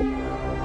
Música